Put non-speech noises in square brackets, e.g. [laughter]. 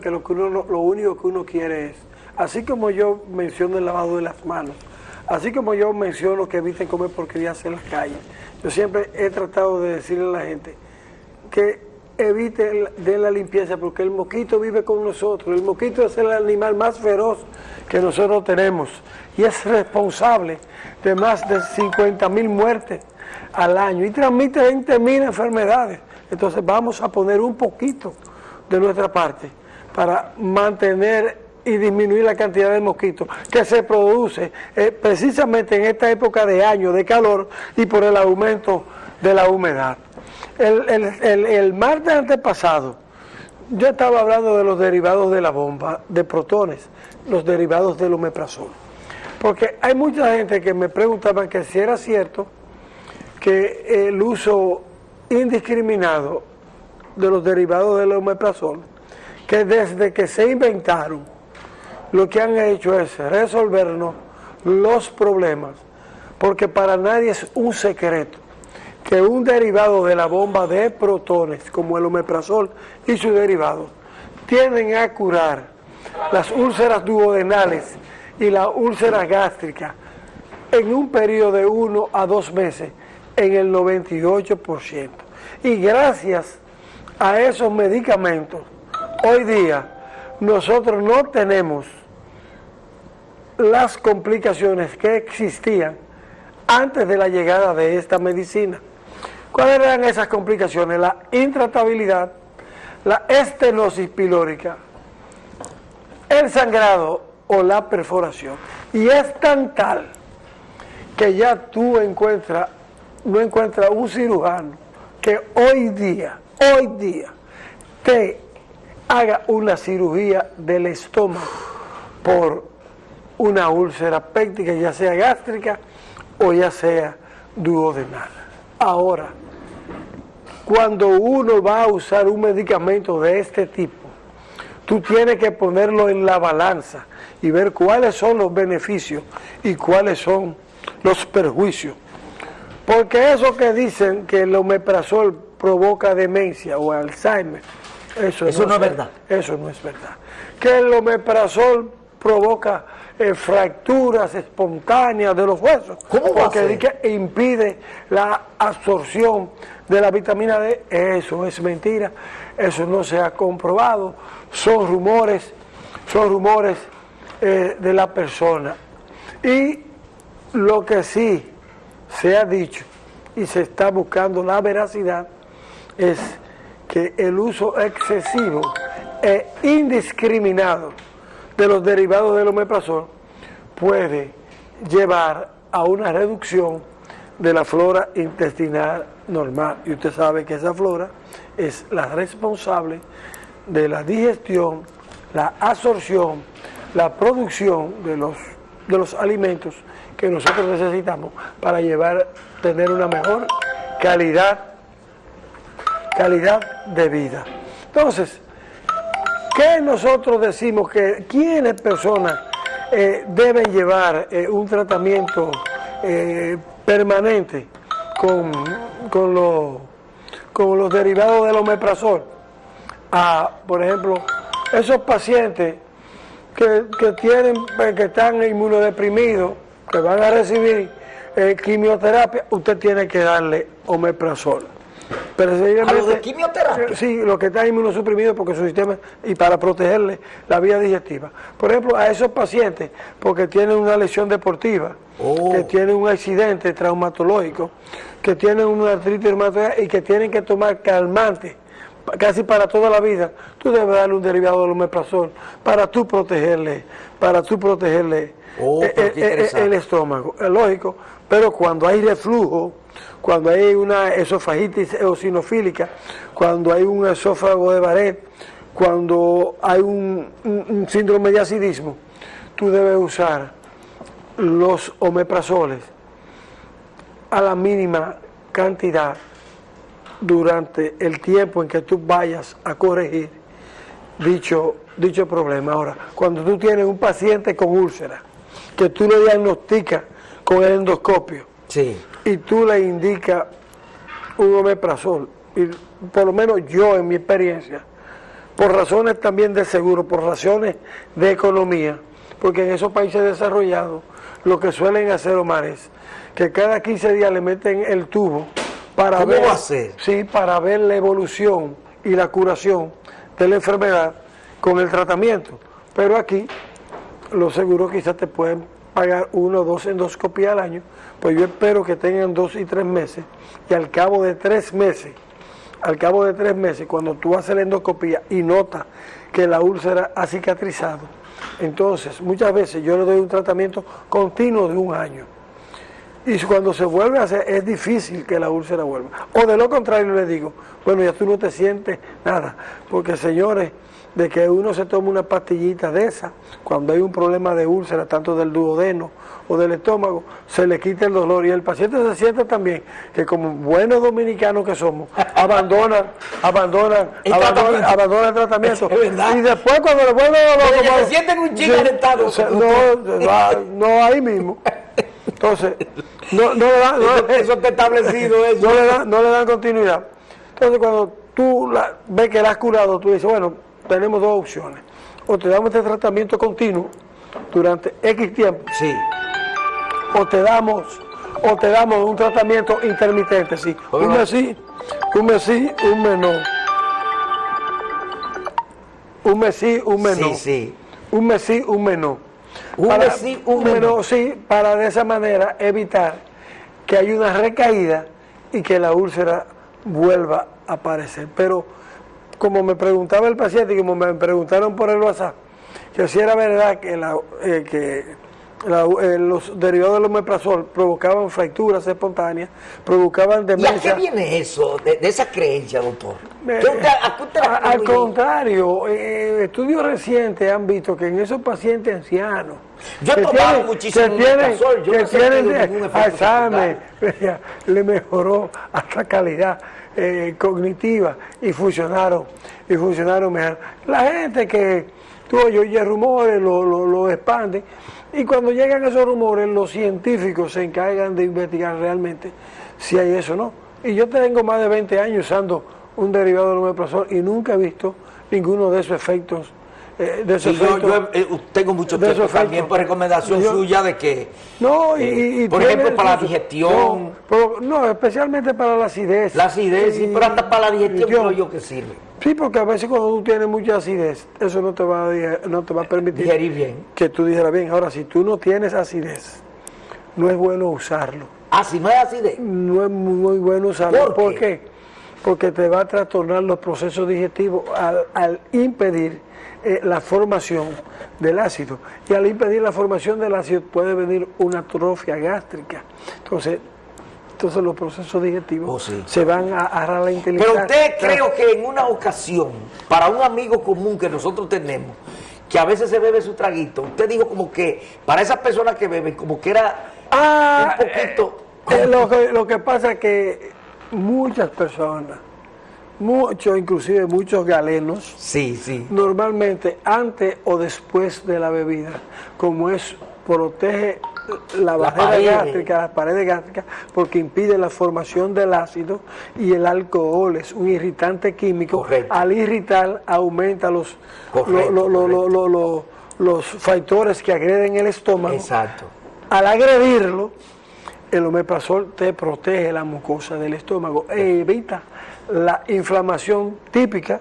que lo, que lo único que uno quiere es, así como yo menciono el lavado de las manos, así como yo menciono que eviten comer porquerías en las calles, yo siempre he tratado de decirle a la gente que evite de la limpieza porque el mosquito vive con nosotros, el mosquito es el animal más feroz que nosotros tenemos y es responsable de más de 50 mil muertes al año y transmite 20 mil enfermedades. Entonces vamos a poner un poquito de nuestra parte para mantener y disminuir la cantidad de mosquitos que se produce eh, precisamente en esta época de año de calor y por el aumento de la humedad. El, martes antepasado yo estaba hablando de los derivados de la bomba, de protones, los derivados del omeprazol. Porque hay mucha gente que me preguntaba que si era cierto que el uso indiscriminado de los derivados del omeprazol, que desde que se inventaron, lo que han hecho es resolvernos los problemas, porque para nadie es un secreto que un derivado de la bomba de protones, como el omeprazol y sus derivados, tienden a curar las úlceras duodenales y la úlcera gástrica en un periodo de uno a dos meses en el 98%. Y gracias a esos medicamentos, hoy día nosotros no tenemos las complicaciones que existían antes de la llegada de esta medicina. ¿Cuáles eran esas complicaciones? La intratabilidad, la estenosis pilórica, el sangrado o la perforación. Y es tan tal que ya tú encuentras, no encuentras un cirujano que hoy día, hoy día, te haga una cirugía del estómago por una úlcera péptica, ya sea gástrica o ya sea duodenal. Ahora, cuando uno va a usar un medicamento de este tipo, tú tienes que ponerlo en la balanza y ver cuáles son los beneficios y cuáles son los perjuicios. Porque eso que dicen que el omeprazol provoca demencia o Alzheimer, eso, no, es verdad. Eso no es verdad. Que el omeprazol provoca eh, fracturas espontáneas de los huesos. ¿Cómo Porque que impide la absorción de la vitamina D. Eso es mentira. Eso no se ha comprobado. Son rumores, son rumores eh, de la persona. Y lo que sí se ha dicho y se está buscando la veracidad es que el uso excesivo e indiscriminado de los derivados del omeprazol puede llevar a una reducción de la flora intestinal normal. Y usted sabe que esa flora es la responsable de la digestión, la absorción, la producción de los, de los alimentos que nosotros necesitamos para llevar, tener una mejor calidad calidad de vida. Entonces, ¿qué nosotros decimos que quiénes personas eh, deben llevar eh, un tratamiento eh, permanente con, con, con los derivados del omeprazol? A, por ejemplo, esos pacientes que, que, tienen, que están inmunodeprimidos, que van a recibir quimioterapia, usted tiene que darle omeprazol. Pero ¿A los de quimioterapia? Sí, los que están inmunosuprimidos porque su sistema, y para protegerle la vía digestiva. Por ejemplo, a esos pacientes, porque tienen una lesión deportiva, oh. que tienen un accidente traumatológico, que tienen una artritis reumatoide y que tienen que tomar calmante casi para toda la vida, tú debes darle un derivado del omeprazol para tú protegerle, para tú protegerle oh, eh, eh, eh, el, estómago. Es lógico, pero cuando hay reflujo, cuando hay una esofagitis eosinofílica, cuando hay un esófago de Barrett, cuando hay un, síndrome de acidismo, tú debes usar los omeprazoles a la mínima cantidad durante el tiempo en que tú vayas a corregir dicho, dicho problema. Ahora, cuando tú tienes un paciente con úlcera, que tú le diagnosticas con el endoscopio, sí y tú le indicas un omeprazol, y por lo menos yo en mi experiencia, por razones también de seguro, por razones de economía, porque en esos países desarrollados lo que suelen hacer, Omar, es que cada 15 días le meten el tubo para ver, Sí, para ver la evolución y la curación de la enfermedad con el tratamiento. Pero aquí los seguros quizás te pueden pagar uno o dos endoscopias al año, pues yo espero que tengan dos y tres meses y al cabo de tres meses, al cabo de tres meses, cuando tú haces la endoscopía y notas que la úlcera ha cicatrizado, entonces muchas veces yo le doy un tratamiento continuo de un año. Y cuando se vuelve a hacer, es difícil que la úlcera vuelva. O de lo contrario le digo, bueno, ya tú no te sientes nada, porque señores, de que uno se tome una pastillita de esa, cuando hay un problema de úlcera, tanto del duodeno o del estómago, se le quita el dolor. Y el paciente se siente también que como buenos dominicanos que somos, [laughs] abandonan, abandonan, abandonan, abandonan, el tratamiento. y después cuando le vuelve el dolor... se sienten un chico no, no, ahí mismo. Entonces, no, no le dan... No, eso está establecido [laughs] eso. No le, dan, no le dan continuidad. Entonces cuando tú la, ves que la has curado, tú dices, bueno, tenemos dos opciones. O te damos este tratamiento continuo durante X tiempo. Sí. O te damos, o te damos un tratamiento intermitente, sí. un mes sí, un mes sí, un mes no. Un mes sí, un mes no. Sí, sí. Un mes sí, un mes no. Un mes sí, un mes no. Sí, para de esa manera evitar que haya una recaída y que la úlcera vuelva a aparecer. Pero como me preguntaba el paciente y como me preguntaron por el WhatsApp, que si era verdad que, la, eh, que eh, los derivados del omeprazol provocaban fracturas espontáneas, provocaban demencia. ¿Y a qué viene eso, de, esa creencia, doctor? al contrario, eh, estudios recientes han visto que en esos pacientes ancianos, yo he tomado muchísimo que tienen, yo que tienen Alzheimer, [laughs] le mejoró hasta calidad eh, cognitiva y funcionaron, y funcionaron mejor. La gente que tú oye rumores, lo, lo, lo expande, y cuando llegan esos rumores, los científicos se encargan de investigar realmente si hay eso o no. Y yo tengo más de 20 años usando un derivado del omeprazol y nunca he visto ninguno de esos efectos eh, yo, eh, tengo mucho tiempo también por recomendación suya de que, no, y, eh, por ejemplo, para la digestión. No, especialmente para la acidez. La acidez, sí, pero hasta para la digestión creo yo que sirve. Sí, porque a veces cuando tú tienes mucha acidez, eso no te va a, no te va a permitir bien. que tú dijeras bien. Ahora, si tú no tienes acidez, no es bueno usarlo. Ah, si no es acidez. No es muy, bueno usarlo. ¿Por, qué? Porque te va a trastornar los procesos digestivos al, al impedir eh, la formación del ácido. Y al impedir la formación del ácido puede venir una atrofia gástrica. Entonces, entonces los procesos digestivos oh, se van a la inteligencia. Pero usted creo que en una ocasión, para un amigo común que nosotros tenemos, que a veces se bebe su traguito, usted dijo como que para esas personas que beben, como que era ah, un poquito... Eh, lo, que, lo que pasa es que muchas personas muchos, inclusive muchos galenos, sí, sí. normalmente antes o después de la bebida, como es protege la, barrera gástrica, las paredes gástricas, porque impide la formación del ácido y el alcohol es un irritante químico. Al irritar aumenta los, los factores que agreden el estómago. Exacto. Al agredirlo, el omeprazol te protege la mucosa del estómago e evita la inflamación típica